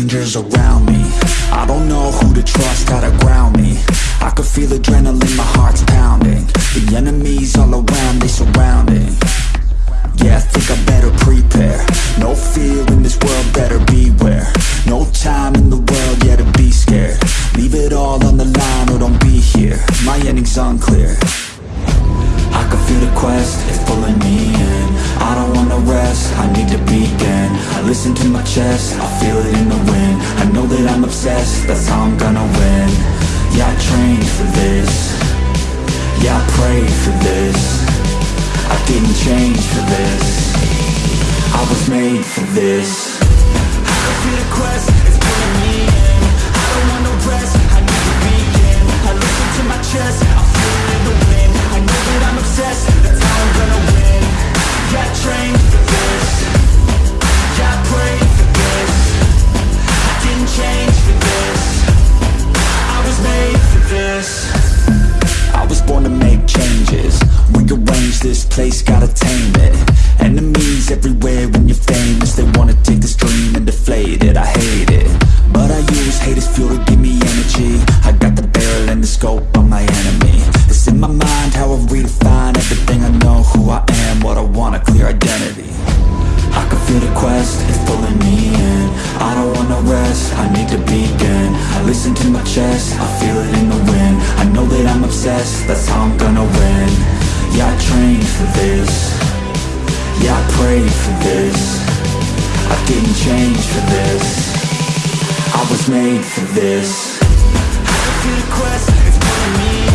strangers around me. I don't know who to trust, how to ground me. I can feel adrenaline, my heart's pounding. The enemies all around, they surrounding. Yeah, I think I better prepare. No fear in this world, better beware. No time in the To my chest, I feel it in the wind. I know that I'm obsessed, that's how I'm gonna win. Yeah, I trained for this. Yeah, I prayed for this. I didn't change for this. I was made for this. I feel the quest, it's pulling me this place, gotta tame it. Enemies everywhere when you're famous They wanna take this dream and deflate it. I hate it But I use hate as fuel to give me energy. I got the barrel and the scope on my enemy. It's in my mind how I redefine everything. I know Who I am, what I want, a clear identity. I can feel the quest, it's pulling me in. I don't wanna rest, I need to begin. I listen to my chest, I feel it in the wind. I know that I'm obsessed, that's how I'm gonna win for this. Yeah, I prayed for this. I didn't change for this. I was made for this. Can feel the quest,